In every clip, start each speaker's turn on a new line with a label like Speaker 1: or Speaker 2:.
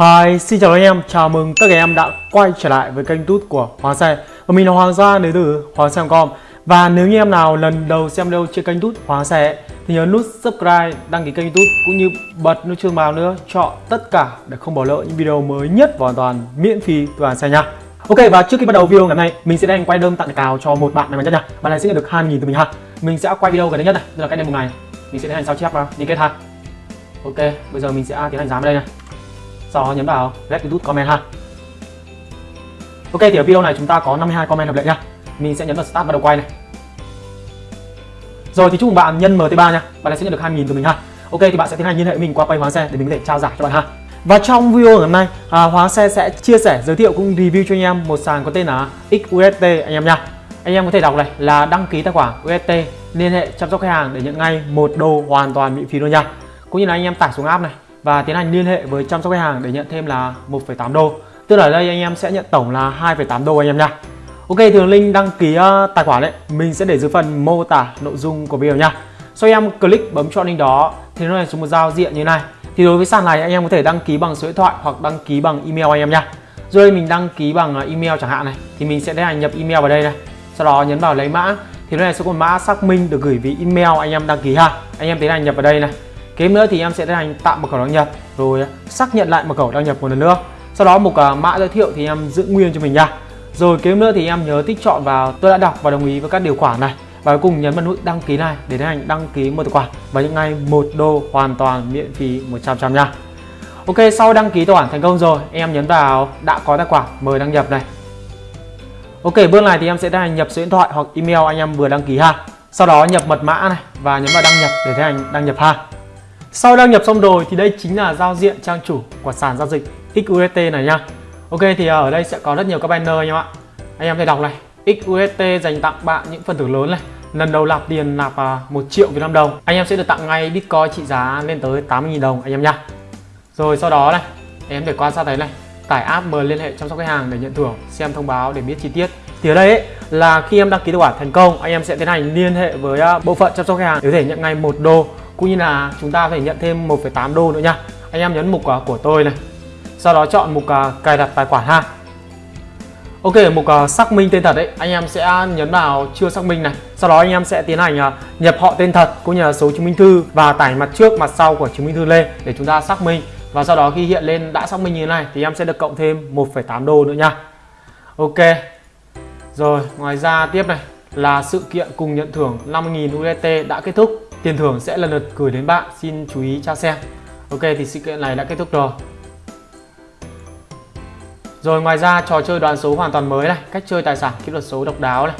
Speaker 1: Hi, xin chào anh em, chào mừng tất cả em đã quay trở lại với kênh tút của Hoàng Xe Và mình là Hoàng Gia đến từ Hoàng Xe.com Và nếu như em nào lần đầu xem video trên kênh tút Hoàng Xe Thì nhớ nút subscribe, đăng ký kênh tút cũng như bật nút chuông báo nữa Chọn tất cả để không bỏ lỡ những video mới nhất và hoàn toàn miễn phí từ Hoàng Xe nha. Ok và trước khi bắt đầu video ngày hôm nay mình sẽ đang quay đơn tặng cào cho một bạn này nhất nha Bạn này sẽ nhận được 2.000 từ mình ha. Mình sẽ quay video gần đây nhất này, tức là cách đây một ngày. Mình sẽ tiến hành sao chép và đi kết ha. Ok, bây giờ mình sẽ tiến hành dám đây này sau đó nhấn vào? Let youtube comment ha. Ok thì ở video này chúng ta có 52 comment hợp lệ nha. Mình sẽ nhấn vào start bắt đầu quay này. Rồi thì chúc mừng bạn nhân mt3 nha. Bạn sẽ nhận được 2.000 từ mình ha. Ok thì bạn sẽ tiến hành liên hệ với mình qua quay hóa xe để mình có thể trao giải cho bạn ha. Và trong video ngày hôm nay à, hóa xe sẽ chia sẻ giới thiệu cũng review cho anh em một sàn có tên là XUST anh em nha. Anh em có thể đọc này là đăng ký tài khoản UST liên hệ chăm sóc khách hàng để nhận ngay một đô hoàn toàn miễn phí luôn nha. Cũng như là anh em tải xuống app này và tiến hành liên hệ với chăm sóc khách hàng để nhận thêm là 1,8 đô. Tức là đây anh em sẽ nhận tổng là 2,8 đô anh em nha Ok thường link đăng ký uh, tài khoản đấy. Mình sẽ để dưới phần mô tả nội dung của video nha sau em click bấm chọn link đó thì nó là xuống một giao diện như này. Thì đối với sàn này anh em có thể đăng ký bằng số điện thoại hoặc đăng ký bằng email anh em nha rồi mình đăng ký bằng ờ, email chẳng hạn này thì mình sẽ tiến hành nhập email vào đây này. Sau đó nhấn vào lấy mã thì nó này sẽ có mã xác minh được gửi về email anh em đăng ký ha. Anh em tiến hành nhập vào đây này kế nữa thì em sẽ tiến hành tạo mật khẩu đăng nhập, rồi à, xác nhận lại mật khẩu đăng nhập một lần nữa. Sau đó một à, mã giới thiệu thì em giữ nguyên cho mình nha. Rồi kế nữa thì em nhớ tích chọn vào, tôi đã đọc và đồng ý với các điều khoản này. Và cuối cùng nhấn vào nút đăng ký này để tiến hành đăng ký một tài khoản. Và những ngày một đô hoàn toàn miễn phí 100 trăm nha. Ok, sau đăng ký tài khoản thành công rồi, em nhấn vào đã có tài khoản, mời đăng nhập này. Ok, bước này thì em sẽ tiến hành nhập số điện thoại hoặc email anh em vừa đăng ký ha. Sau đó nhập mật mã này và nhấn vào đăng nhập để tiến hành đăng nhập ha sau đăng nhập xong rồi thì đây chính là giao diện trang chủ của sàn giao dịch XUST này nha. Ok thì ờ, ở đây sẽ có rất nhiều các banner anh em ạ Anh em thể đọc này. XUST dành tặng bạn những phần thưởng lớn này. Lần đầu nạp tiền nạp à, 1 triệu Việt Nam đồng. Anh em sẽ được tặng ngay Bitcoin trị giá lên tới 80.000 đồng anh em nha. Rồi sau đó này Em để quan sát thấy này. Tải app mời liên hệ chăm sóc khách hàng để nhận thưởng Xem thông báo để biết chi tiết. Thì ở đây ấy, là khi em đăng ký tài khoản thành công Anh em sẽ tiến hành liên hệ với à, bộ phận chăm sóc khách hàng để có thể nhận ngay một đô cũng như là chúng ta phải nhận thêm 1,8 đô nữa nha. Anh em nhấn mục uh, của tôi này. Sau đó chọn mục uh, cài đặt tài khoản ha. Ok mục uh, xác minh tên thật đấy. Anh em sẽ nhấn vào chưa xác minh này. Sau đó anh em sẽ tiến hành uh, nhập họ tên thật cũng như là số chứng minh thư và tải mặt trước mặt sau của chứng minh thư lên để chúng ta xác minh. Và sau đó khi hiện lên đã xác minh như thế này thì em sẽ được cộng thêm 1,8 đô nữa nha. Ok. Rồi ngoài ra tiếp này là sự kiện cùng nhận thưởng 50.000 USDT đã kết thúc. Tiền thưởng sẽ lần lượt gửi đến bạn, xin chú ý tra xem. Ok thì sự kiện này đã kết thúc rồi. Rồi ngoài ra trò chơi đoán số hoàn toàn mới này, cách chơi tài sản kỹ thuật số độc đáo này.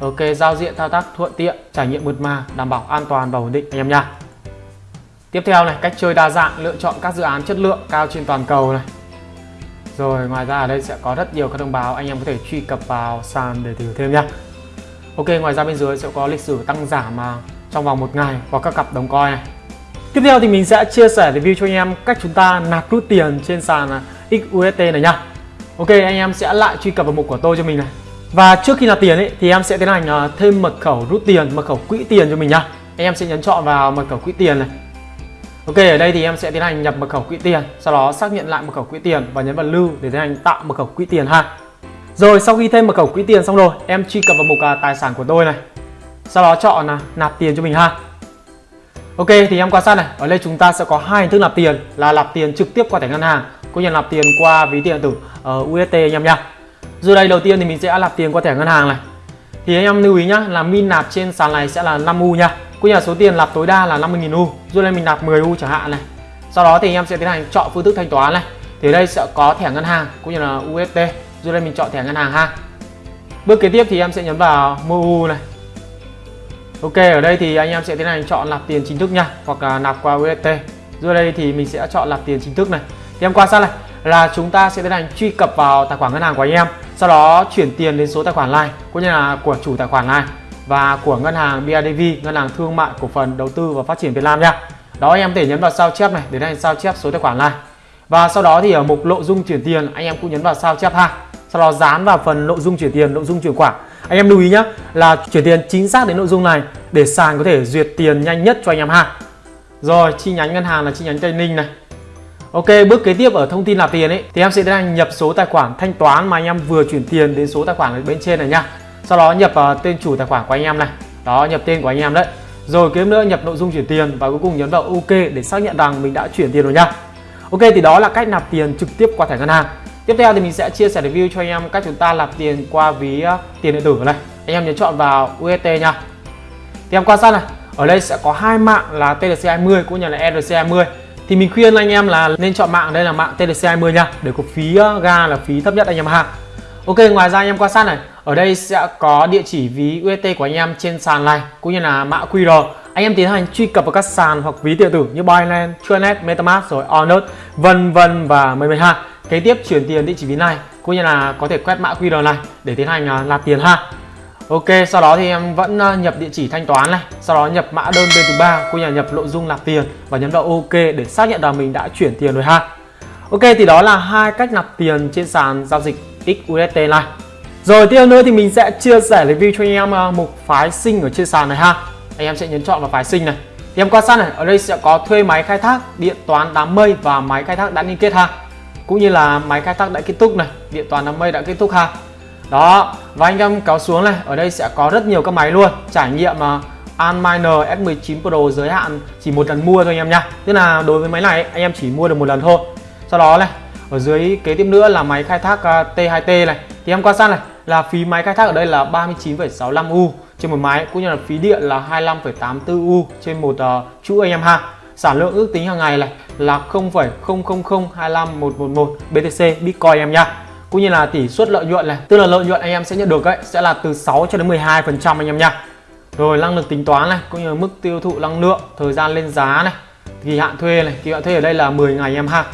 Speaker 1: Ok, giao diện thao tác thuận tiện, trải nghiệm mượt mà, đảm bảo an toàn và ổn định anh em nha. Tiếp theo này, cách chơi đa dạng, lựa chọn các dự án chất lượng cao trên toàn cầu này. Rồi ngoài ra ở đây sẽ có rất nhiều các thông báo anh em có thể truy cập vào sàn để tìm thêm nha. Ok, ngoài ra bên dưới sẽ có lịch sử tăng giảm mà trong vòng một ngày vào các cặp đồng coin này. Tiếp theo thì mình sẽ chia sẻ review cho anh em cách chúng ta nạp rút tiền trên sàn à, XUST này nha Ok anh em sẽ lại truy cập vào mục của tôi cho mình này. Và trước khi nạp tiền ấy, thì em sẽ tiến hành à, thêm mật khẩu rút tiền, mật khẩu quỹ tiền cho mình nha Anh em sẽ nhấn chọn vào mật khẩu quỹ tiền này. Ok ở đây thì em sẽ tiến hành nhập mật khẩu quỹ tiền Sau đó xác nhận lại mật khẩu quỹ tiền và nhấn vào lưu để tiến hành tạo mật khẩu quỹ tiền ha. Rồi sau khi thêm mật khẩu quỹ tiền xong rồi em truy cập vào mục à, tài sản của tôi này sau đó chọn là nạp tiền cho mình ha. Ok, thì em quan sát này. Ở đây chúng ta sẽ có hai hình thức nạp tiền, là nạp tiền trực tiếp qua thẻ ngân hàng, cũng như nạp tiền qua ví tiền tử ở UST anh em nha Rồi đây, đầu tiên thì mình sẽ nạp tiền qua thẻ ngân hàng này. Thì anh em lưu ý nhá, là min nạp trên sàn này sẽ là 5 U nha. Cũng như là số tiền nạp tối đa là 50.000 U. Rồi đây mình nạp 10 U chẳng hạn này. Sau đó thì anh em sẽ tiến hành chọn phương thức thanh toán này. Thì đây sẽ có thẻ ngân hàng, cũng như là UST rồi đây mình chọn thẻ ngân hàng ha. Bước kế tiếp thì em sẽ nhấn vào mua U này. Ok, ở đây thì anh em sẽ tiến hành chọn nạp tiền chính thức nha, hoặc là nạp qua UST dưới đây thì mình sẽ chọn nạp tiền chính thức này. Thì em quan sát này, là chúng ta sẽ tiến hành truy cập vào tài khoản ngân hàng của anh em, sau đó chuyển tiền đến số tài khoản này cũng như là của chủ tài khoản này và của ngân hàng BIDV ngân hàng thương mại, cổ phần, đầu tư và phát triển Việt Nam nha. Đó anh em thể nhấn vào sao chép này để hành sao chép số tài khoản này và sau đó thì ở mục nội dung chuyển tiền, anh em cũng nhấn vào sao chép ha. Sau đó dán vào phần nội dung chuyển tiền, nội dung chuyển khoản anh em lưu ý nhé là chuyển tiền chính xác đến nội dung này để sàn có thể duyệt tiền nhanh nhất cho anh em ha rồi chi nhánh ngân hàng là chi nhánh tây ninh này Ok, bước kế tiếp ở thông tin nạp tiền ấy thì em sẽ tiến hành nhập số tài khoản thanh toán mà anh em vừa chuyển tiền đến số tài khoản ở bên trên này nha. Sau đó nhập uh, tên chủ tài khoản của anh em này. Đó, nhập tên của anh em đấy. Rồi kế nữa nhập nội dung chuyển tiền và cuối cùng nhấn vào OK để xác nhận rằng mình đã chuyển tiền rồi nha. Ok thì đó là cách nạp tiền trực tiếp qua thẻ ngân hàng. Tiếp theo thì mình sẽ chia sẻ review cho anh em cách chúng ta nạp tiền qua ví ờ, tiền điện tử này. Anh em nhấn chọn vào UST nha. Thì em quan sát này, ở đây sẽ có hai mạng là TLC20 cũng như là ERC20 thì mình khuyên anh em là nên chọn mạng đây là mạng TLC20 nha để có phí ờ, ga là phí thấp nhất anh em ha. Ok ngoài ra anh em quan sát này. Ở đây sẽ có địa chỉ ví UST của anh em trên sàn này cũng như là mã QR anh em tiến hành truy cập vào các sàn hoặc ví điện tử như Binance, Chuanet, MetaMask rồi Onet vân vân và mười mười ha kế tiếp chuyển tiền địa chỉ ví này cũng như là có thể quét mã QR này để tiến hành à, nạp tiền ha Ok, sau đó thì em vẫn à, nhập địa chỉ thanh toán này, sau đó nhập mã đơn bên thứ ba, cũng như là nhập nội dung nạp tiền và nhấn vào OK để xác nhận là mình đã chuyển tiền rồi ha. Ok, thì đó là hai cách nạp tiền trên sàn giao dịch XUST này. Rồi tiếp nữa thì mình sẽ chia sẻ review cho anh em à, mục phái sinh ở trên sàn này ha. Anh em sẽ nhấn chọn vào phái sinh này. Thì em quan sát này, ở đây sẽ có thuê máy khai thác, điện toán đám mây và máy khai thác đã liên kết ha. Cũng như là máy khai thác đã kết thúc này, điện toàn đám mây đã kết thúc ha. Đó và anh em kéo xuống này ở đây sẽ có rất nhiều các máy luôn. Trải nghiệm uh, Alminer S19 Pro giới hạn chỉ một lần mua thôi anh em nha. Tức là đối với máy này anh em chỉ mua được một lần thôi. Sau đó này ở dưới kế tiếp nữa là máy khai thác à, T2T này. Thì em quan sát này là phí máy khai thác ở đây là 39,65 U trên một máy cũng như là phí điện là 25,84 U trên một uh, chuỗi anh em ha sản lượng ước tính hàng ngày này là 0,00025111 BTC Bitcoin em nhá. cũng như là tỷ suất lợi nhuận này tức là lợi nhuận anh em sẽ nhận được ấy sẽ là từ 6 cho đến 12 phần trăm anh em nhá. rồi năng lực tính toán này cũng như là mức tiêu thụ năng lượng thời gian lên giá này kỳ hạn thuê này kỳ hạn thuê ở đây là 10 ngày em ha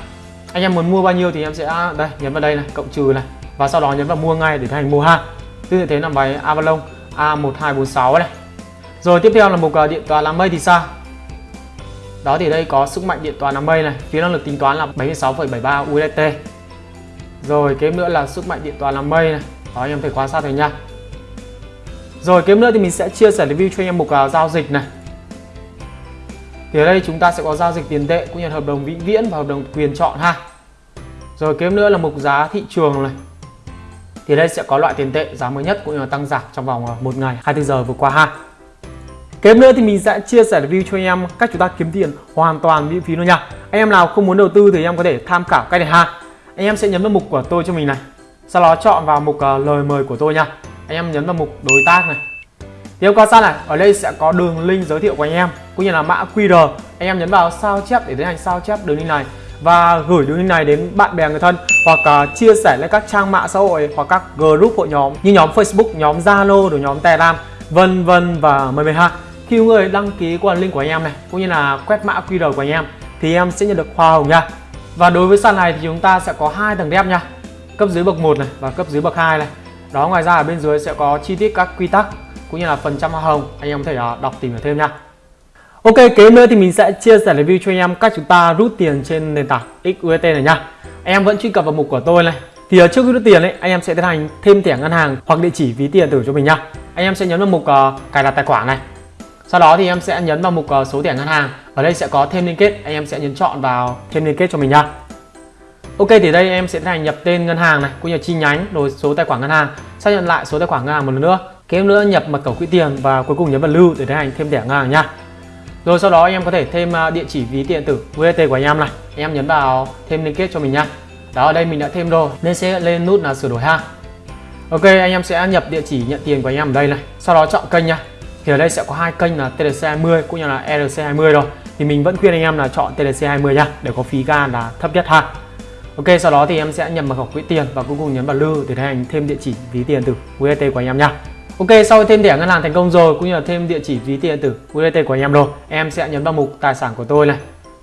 Speaker 1: anh em muốn mua bao nhiêu thì em sẽ à, đây nhấn vào đây này cộng trừ này và sau đó nhấn vào mua ngay để thành mua ha tương tự thế là bài Avalon A1246 này rồi tiếp theo là một à, điện toán đám mây thì sao đó thì đây có sức mạnh điện toán đám mây này phía năng lực tính toán là 76,73 USDT rồi kế nữa là sức mạnh điện toán làm mây này. Đó anh em phải quan sát thấy nha. Rồi kế nữa thì mình sẽ chia sẻ review cho anh em mục uh, à, giao dịch này. Thì ở đây chúng ta sẽ có giao dịch tiền tệ cũng như hợp đồng vĩnh viễn và hợp đồng quyền chọn ha. Rồi kế nữa là mục giá thị trường này. Thì đây sẽ có loại tiền tệ giá mới nhất cũng như là tăng giảm trong vòng à, một ngày 24 giờ vừa qua ha. Kế nữa thì mình sẽ chia sẻ review cho anh em cách chúng ta kiếm tiền hoàn toàn miễn phí luôn nha. Anh em nào không muốn đầu tư thì anh em có thể tham khảo cách này ha. Anh em sẽ nhấn vào mục của tôi cho mình này. Sau đó chọn vào mục uh, lời mời của tôi nha. Anh em nhấn vào mục đối tác này. Tiếp qua sang này? Ở đây sẽ có đường link giới thiệu của anh em cũng như là mã QR anh em nhấn vào sao chép để tiến hành sao chép đường link này. Và gửi đường link này đến bạn bè người thân hoặc uh, chia sẻ lên các trang mạng xã hội hoặc các group hội nhóm như nhóm Facebook, nhóm Zalo, rồi nhóm Telegram vân vân và mời mời ha khi người đăng ký qua link của anh em này cũng như là quét mã QR của anh em thì em sẽ nhận được hoa hồng nha. Và đối với sàn này thì chúng ta sẽ có hai tầng đép nha. Cấp dưới bậc 1 này và cấp dưới bậc 2 này. Đó ngoài ra ở bên dưới sẽ có chi tiết các quy tắc cũng như là phần trăm hoa hồng. Anh em có thể à, đọc tìm hiểu thêm nha. Ok kế nữa thì mình sẽ chia sẻ review cho anh em cách chúng ta rút tiền trên nền tảng XUST này nha. Anh em vẫn truy cập vào mục của tôi này. Thì ở trước khi rút tiền ấy anh em sẽ tiến hành thêm thẻ ngân hàng hoặc địa chỉ ví tiền tử cho mình nha. Anh em sẽ nhấn vào mục uh, cài đặt tài khoản này sau đó thì em sẽ nhấn vào mục ờ, số thẻ ngân hàng. Ở đây sẽ có thêm liên kết. Anh em sẽ nhấn chọn vào thêm liên kết cho mình nha Ok, thì đây em sẽ tiến hành nhập tên ngân hàng này, cũng như chi nhánh, rồi số tài khoản ngân hàng. Xác nhận lại số tài khoản ngân hàng một lần nữa. Kế nữa nhập mật khẩu quỹ tiền và cuối cùng nhấn vào lưu để tiến hành thêm thẻ ngân hàng nha rồi sau đó anh em có thể thêm ờ, địa chỉ, ví điện tử UST của anh em này. Anh em nhấn vào thêm liên kết cho mình nha đó, ở đây mình đã thêm rồi. Nên sẽ lên nút là sửa đổi ha. Ok, anh em sẽ nhập địa chỉ nhận tiền của anh em ở đây này. Sau đó chọn kênh nha thì ở đây sẽ có hai kênh là TLC20 cũng như là RC20 rồi. Thì mình vẫn khuyên anh em là chọn TLC20 nha để có phí ga là thấp nhất ha. Ok, sau đó thì em sẽ nhập mật khẩu quỹ tiền và cuối cùng nhấn vào lưu để tiến hành thêm địa chỉ ví tiền từ USDT của anh em nha Ok, sau khi thêm thẻ ngân hàng thành công rồi cũng như là thêm địa chỉ ví tiền từ USDT của anh em rồi, em sẽ nhấn vào mục tài sản của tôi này.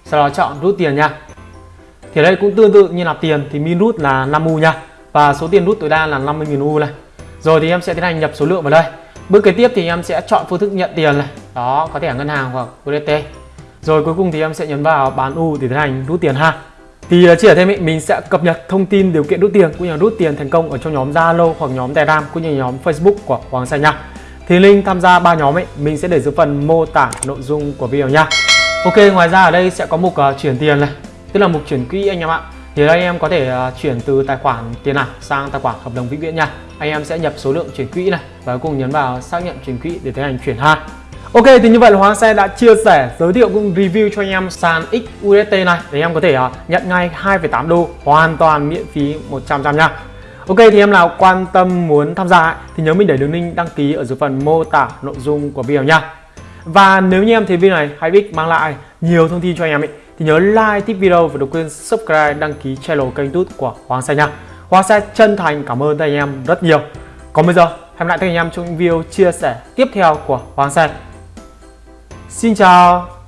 Speaker 1: Sau đó chọn rút tiền nha thì đây cũng tương tự như nạp tiền thì min rút là 5 U nha và số tiền rút tối đa là 50.000 U này. Rồi thì em sẽ tiến hành nhập số lượng vào đây. Bước kế tiếp thì em sẽ chọn phương thức nhận tiền này. Đó, có thẻ ngân hàng hoặc USDT. Rồi cuối cùng thì em sẽ nhấn vào bán U để tiến hành rút tiền ha. Thì à, chỉ ở thêm ý, mình sẽ cập nhật thông tin điều kiện rút tiền cũng như là rút tiền thành công ở trong nhóm Zalo hoặc nhóm Telegram cũng như nhóm Facebook của Hoàng Xanh nha. Thì link tham gia ba nhóm ấy mình sẽ để dưới phần mô tả nội dung của video nha. Ok, ngoài ra ở đây sẽ có mục uh, chuyển tiền này. tức là mục chuyển quỹ anh em ạ thì anh em có thể à, chuyển từ tài khoản tiền ảo sang tài khoản hợp đồng vĩnh viễn nha. Anh em sẽ nhập số lượng chuyển quỹ này và cuối cùng nhấn vào xác nhận chuyển quỹ để tiến hành chuyển ha Ok thì như vậy là Hoàng Xe đã chia sẻ giới thiệu cũng review cho anh em sàn XUST này để em có thể à, nhận ngay 2,8 đô hoàn toàn miễn phí 100% nha. Ok thì em nào quan tâm muốn tham gia thì nhớ mình để đường link đăng ký ở dưới phần mô tả nội dung của video nha. Và nếu như em thấy video này hay biết mang lại nhiều thông tin cho anh em ấy thì nhớ like, thích video và đừng quên subscribe, đăng ký channel kênh youtube của Hoàng Xe nha. Hoàng Xe chân thành cảm ơn các anh em rất nhiều. Còn bây giờ, hẹn lại các anh em trong những video chia sẻ tiếp theo của Hoàng Xe. Xin chào!